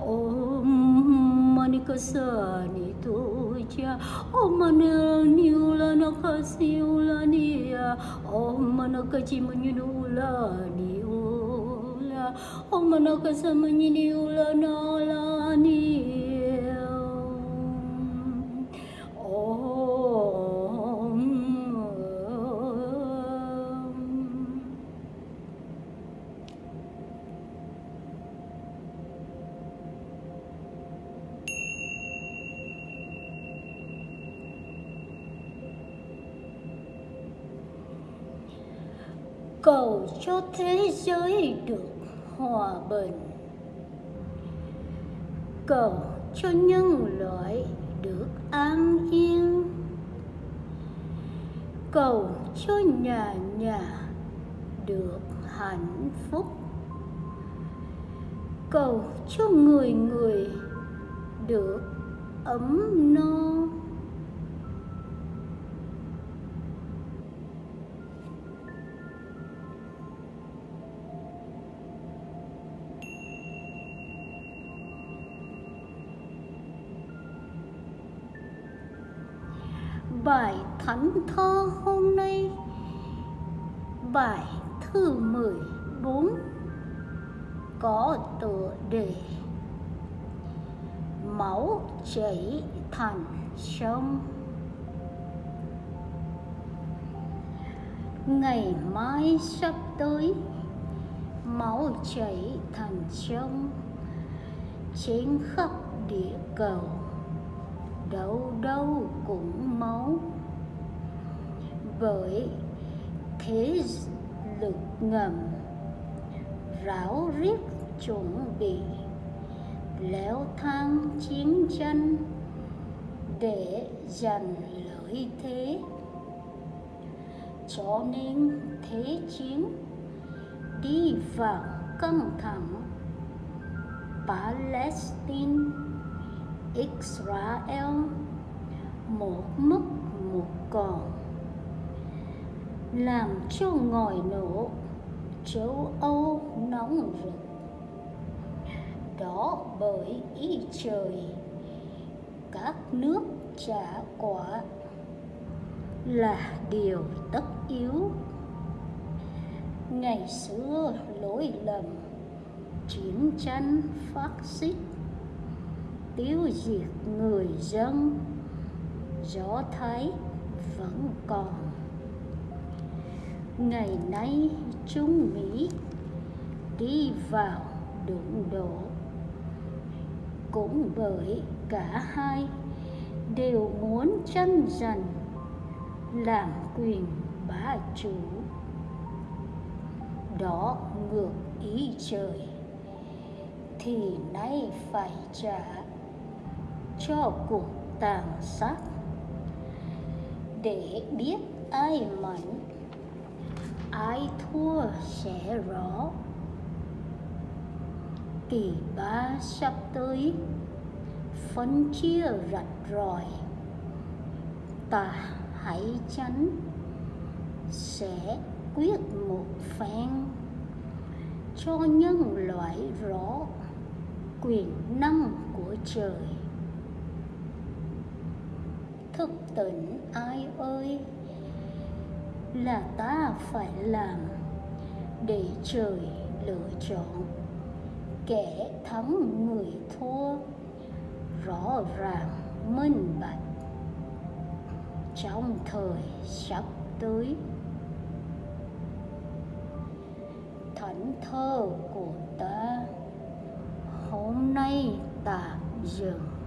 Om Mani Ulani Om Manika Chiu Om Manaka Samanini Ulanita Om Manaka Chiulanita Om manikasani tuja Om mananiula nakasiulania Om manakaji manyunulani ula na la nalani cầu cho thế giới được hòa bình. Cầu cho nhân loại được an yên. Cầu cho nhà nhà được hạnh phúc. Cầu cho người người được ấm no. Bài thánh thơ hôm nay. Bài thứ 14 có tựa đề máu chảy thành sông. Ngày mai sắp tới, máu chảy thành sông. Trên khắp địa cầu, đâu đâu cũng bởi thế lực ngầm, ráo riết chuẩn bị, leo thang chiến tranh để giành lợi thế. Cho nên thế chiến đi vào căng thẳng, Palestine, Israel một mất một còn làm cho ngòi nổ, châu Âu nóng rực. Đó bởi ý trời, các nước trả quả là điều tất yếu. Ngày xưa lỗi lầm, chiến tranh phát xít, tiêu diệt người dân gió thái vẫn còn ngày nay Trung Mỹ đi vào đụng độ. Cũng bởi cả hai đều muốn tranh giành làm quyền bá chủ. Đó ngược ý trời thì nay phải trả cho cuộc tàn sát. Để biết ai mạnh thua sẽ rõ. Kỳ ba sắp tới phân chia rạch ròi. Ta hãy tránh sẽ quyết một phen. Cho nhân loại rõ quyền năng của trời. Thức tỉnh ai ơi? Là ta phải làm để trời lựa chọn. Kẻ thắng người thua, rõ ràng minh bạch. Trong thời sắp tới thánh thơ của ta hôm nay tạm dừng.